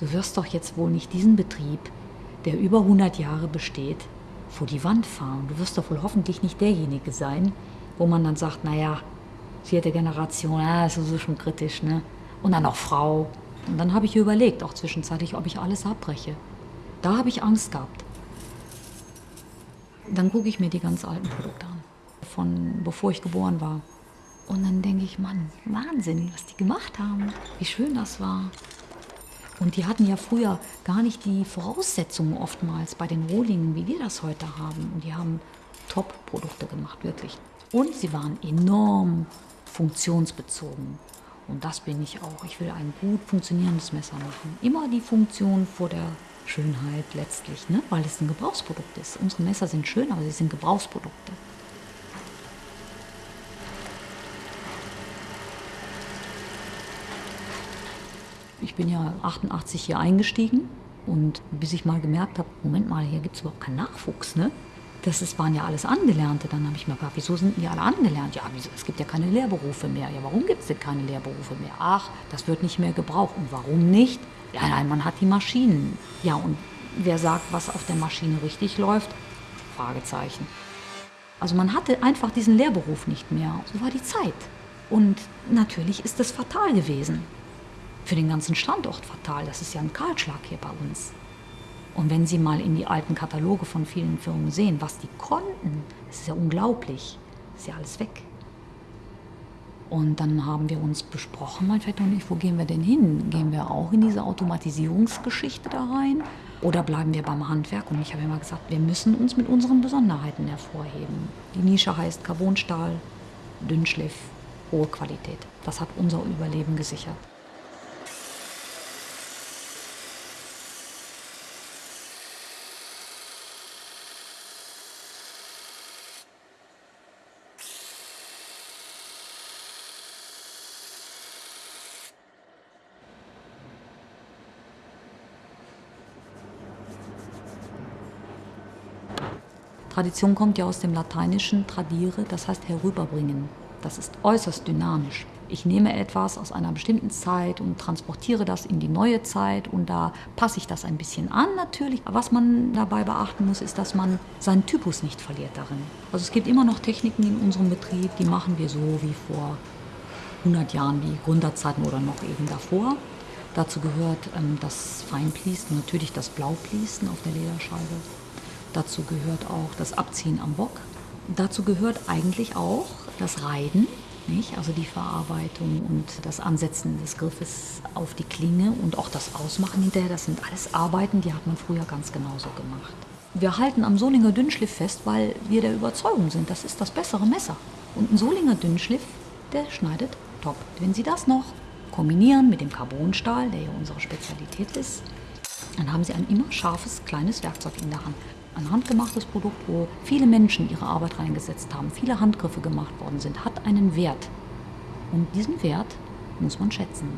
du wirst doch jetzt wohl nicht diesen Betrieb, der über 100 Jahre besteht, vor die Wand fahren. Du wirst doch wohl hoffentlich nicht derjenige sein, wo man dann sagt, naja, vierte Generation, ja, das ist schon kritisch, ne? Und dann noch Frau. Und dann habe ich überlegt, auch zwischenzeitlich, ob ich alles abbreche. Da habe ich Angst gehabt. Dann gucke ich mir die ganz alten Produkte an, von bevor ich geboren war. Und dann denke ich, Mann, Wahnsinn, was die gemacht haben, wie schön das war. Und die hatten ja früher gar nicht die Voraussetzungen oftmals bei den Rohlingen, wie wir das heute haben. Und die haben Top-Produkte gemacht, wirklich. Und sie waren enorm funktionsbezogen. Und das bin ich auch. Ich will ein gut funktionierendes Messer machen. Immer die Funktion vor der Schönheit letztlich, ne? weil es ein Gebrauchsprodukt ist. Unsere Messer sind schön, aber sie sind Gebrauchsprodukte. Ich bin ja 88 hier eingestiegen und bis ich mal gemerkt habe, Moment mal, hier gibt es überhaupt keinen Nachwuchs. Ne? Das ist, waren ja alles Angelernte. Dann habe ich mir gedacht, wieso sind die alle angelernt? Ja, wieso, es gibt ja keine Lehrberufe mehr. Ja, warum gibt es denn keine Lehrberufe mehr? Ach, das wird nicht mehr gebraucht. Und warum nicht? Ja, nein, man hat die Maschinen. Ja, und wer sagt, was auf der Maschine richtig läuft? Fragezeichen. Also man hatte einfach diesen Lehrberuf nicht mehr. So war die Zeit. Und natürlich ist das fatal gewesen. Für den ganzen Standort fatal. Das ist ja ein Kahlschlag hier bei uns. Und wenn Sie mal in die alten Kataloge von vielen Firmen sehen, was die konnten, das ist ja unglaublich. Das ist ja alles weg. Und dann haben wir uns besprochen, mein Vetter und ich, wo gehen wir denn hin? Gehen wir auch in diese Automatisierungsgeschichte da rein? Oder bleiben wir beim Handwerk? Und ich habe immer gesagt, wir müssen uns mit unseren Besonderheiten hervorheben. Die Nische heißt Carbonstahl, Dünnschliff, hohe Qualität. Das hat unser Überleben gesichert. Tradition kommt ja aus dem Lateinischen tradiere, das heißt herüberbringen. Das ist äußerst dynamisch. Ich nehme etwas aus einer bestimmten Zeit und transportiere das in die neue Zeit und da passe ich das ein bisschen an natürlich. Was man dabei beachten muss, ist, dass man seinen Typus nicht verliert darin. Also es gibt immer noch Techniken in unserem Betrieb, die machen wir so wie vor 100 Jahren, wie Gründerzeiten oder noch eben davor. Dazu gehört ähm, das Feinpließen, natürlich das Blaupließen auf der Lederscheibe. Dazu gehört auch das Abziehen am Bock. Dazu gehört eigentlich auch das Reiden, nicht? also die Verarbeitung und das Ansetzen des Griffes auf die Klinge und auch das Ausmachen hinterher. Das sind alles Arbeiten, die hat man früher ganz genauso gemacht. Wir halten am Solinger Dünnschliff fest, weil wir der Überzeugung sind, das ist das bessere Messer. Und ein Solinger Dünnschliff, der schneidet top. Wenn Sie das noch kombinieren mit dem Carbonstahl, der ja unsere Spezialität ist, dann haben Sie ein immer scharfes, kleines Werkzeug in der Hand ein handgemachtes Produkt, wo viele Menschen ihre Arbeit reingesetzt haben, viele Handgriffe gemacht worden sind, hat einen Wert. Und diesen Wert muss man schätzen.